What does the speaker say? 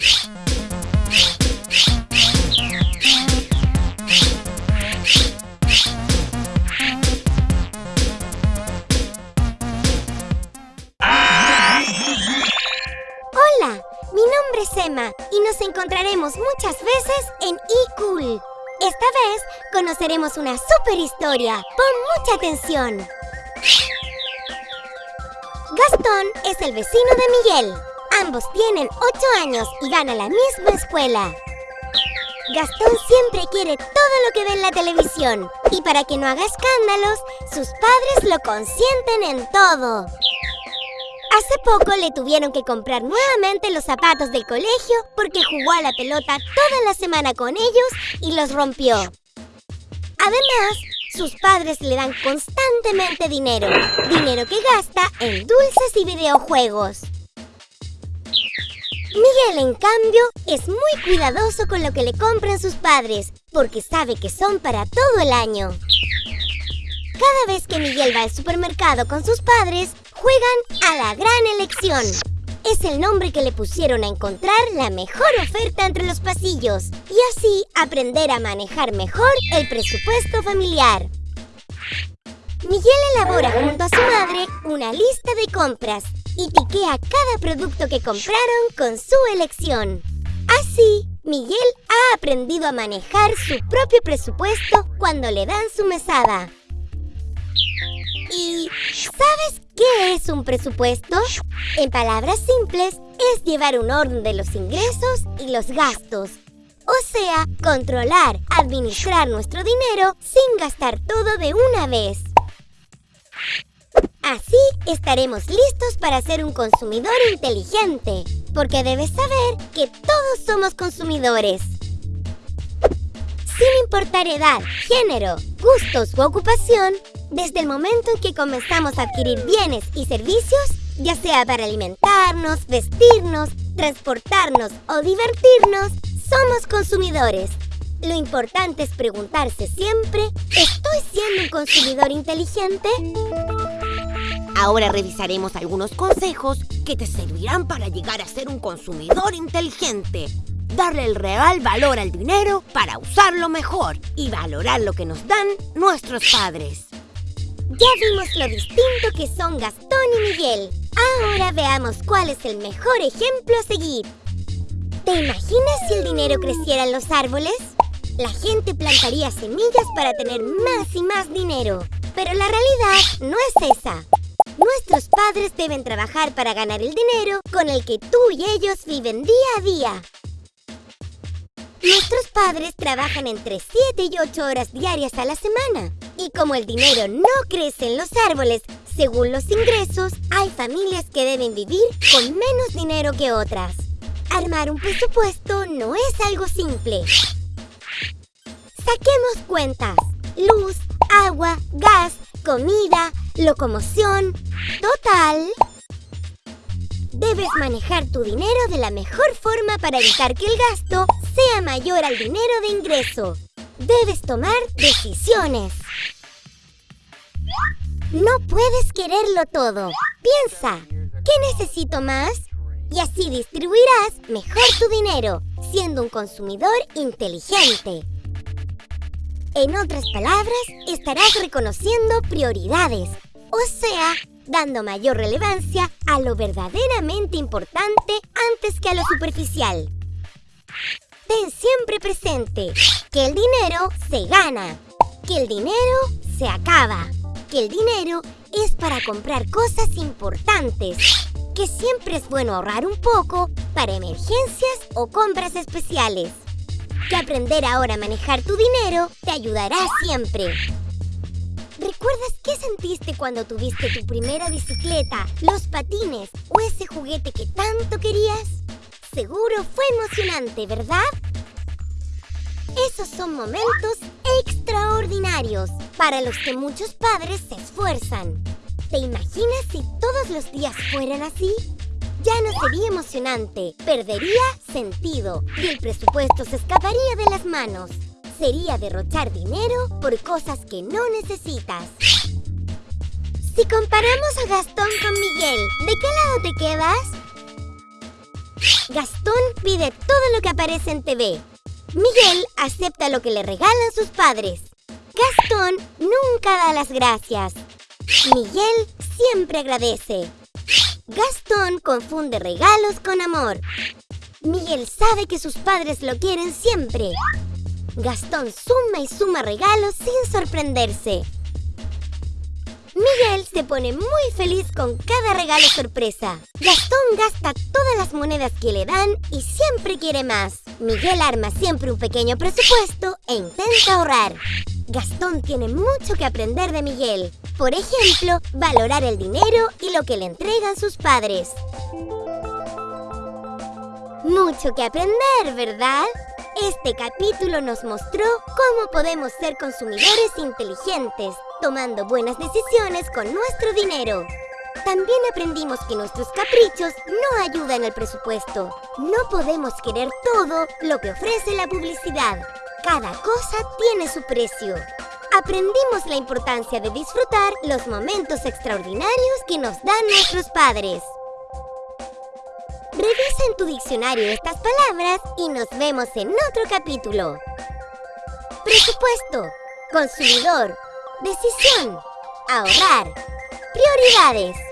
Hola, mi nombre es Emma y nos encontraremos muchas veces en eCool. Esta vez conoceremos una super historia. Pon mucha atención. Gastón es el vecino de Miguel. Ambos tienen 8 años y van a la misma escuela. Gastón siempre quiere todo lo que ve en la televisión y para que no haga escándalos, sus padres lo consienten en todo. Hace poco le tuvieron que comprar nuevamente los zapatos del colegio porque jugó a la pelota toda la semana con ellos y los rompió. Además, sus padres le dan constantemente dinero, dinero que gasta en dulces y videojuegos. Miguel, en cambio, es muy cuidadoso con lo que le compran sus padres, porque sabe que son para todo el año. Cada vez que Miguel va al supermercado con sus padres, juegan a la gran elección. Es el nombre que le pusieron a encontrar la mejor oferta entre los pasillos y así aprender a manejar mejor el presupuesto familiar. Miguel elabora junto a su madre una lista de compras y tiquea cada producto que compraron con su elección. Así, Miguel ha aprendido a manejar su propio presupuesto cuando le dan su mesada. ¿Y sabes qué es un presupuesto? En palabras simples, es llevar un orden de los ingresos y los gastos. O sea, controlar, administrar nuestro dinero sin gastar todo de una vez. Así estaremos listos para ser un consumidor inteligente, porque debes saber que todos somos consumidores. Sin importar edad, género, gustos u ocupación, desde el momento en que comenzamos a adquirir bienes y servicios, ya sea para alimentarnos, vestirnos, transportarnos o divertirnos, somos consumidores. Lo importante es preguntarse siempre, ¿estoy siendo un consumidor inteligente? Ahora revisaremos algunos consejos que te servirán para llegar a ser un consumidor inteligente. Darle el real valor al dinero para usarlo mejor y valorar lo que nos dan nuestros padres. Ya vimos lo distinto que son Gastón y Miguel. Ahora veamos cuál es el mejor ejemplo a seguir. ¿Te imaginas si el dinero creciera en los árboles? La gente plantaría semillas para tener más y más dinero. Pero la realidad no es esa. Nuestros padres deben trabajar para ganar el dinero con el que tú y ellos viven día a día. Nuestros padres trabajan entre 7 y 8 horas diarias a la semana. Y como el dinero no crece en los árboles según los ingresos, hay familias que deben vivir con menos dinero que otras. Armar un presupuesto no es algo simple. Saquemos cuentas. Luz, agua, gas, comida, locomoción. Total. Debes manejar tu dinero de la mejor forma para evitar que el gasto sea mayor al dinero de ingreso. Debes tomar decisiones. No puedes quererlo todo. Piensa, ¿qué necesito más? Y así distribuirás mejor tu dinero, siendo un consumidor inteligente. En otras palabras, estarás reconociendo prioridades, o sea, dando mayor relevancia a lo verdaderamente importante antes que a lo superficial. Ten siempre presente que el dinero se gana, que el dinero se acaba, que el dinero es para comprar cosas importantes, que siempre es bueno ahorrar un poco para emergencias o compras especiales que aprender ahora a manejar tu dinero te ayudará siempre. ¿Recuerdas qué sentiste cuando tuviste tu primera bicicleta, los patines o ese juguete que tanto querías? Seguro fue emocionante, ¿verdad? Esos son momentos extraordinarios para los que muchos padres se esfuerzan. ¿Te imaginas si todos los días fueran así? ya no sería emocionante, perdería sentido y el presupuesto se escaparía de las manos. Sería derrochar dinero por cosas que no necesitas. Si comparamos a Gastón con Miguel, ¿de qué lado te quedas? Gastón pide todo lo que aparece en TV. Miguel acepta lo que le regalan sus padres. Gastón nunca da las gracias. Miguel siempre agradece. Gastón confunde regalos con amor. Miguel sabe que sus padres lo quieren siempre. Gastón suma y suma regalos sin sorprenderse. Miguel se pone muy feliz con cada regalo sorpresa. Gastón gasta todas las monedas que le dan y siempre quiere más. Miguel arma siempre un pequeño presupuesto e intenta ahorrar. Gastón tiene mucho que aprender de Miguel. Por ejemplo, valorar el dinero y lo que le entregan sus padres. Mucho que aprender, ¿verdad? Este capítulo nos mostró cómo podemos ser consumidores inteligentes, tomando buenas decisiones con nuestro dinero. También aprendimos que nuestros caprichos no ayudan al presupuesto. No podemos querer todo lo que ofrece la publicidad. Cada cosa tiene su precio. Aprendimos la importancia de disfrutar los momentos extraordinarios que nos dan nuestros padres. Revisa en tu diccionario estas palabras y nos vemos en otro capítulo. Presupuesto, consumidor, decisión, ahorrar, prioridades.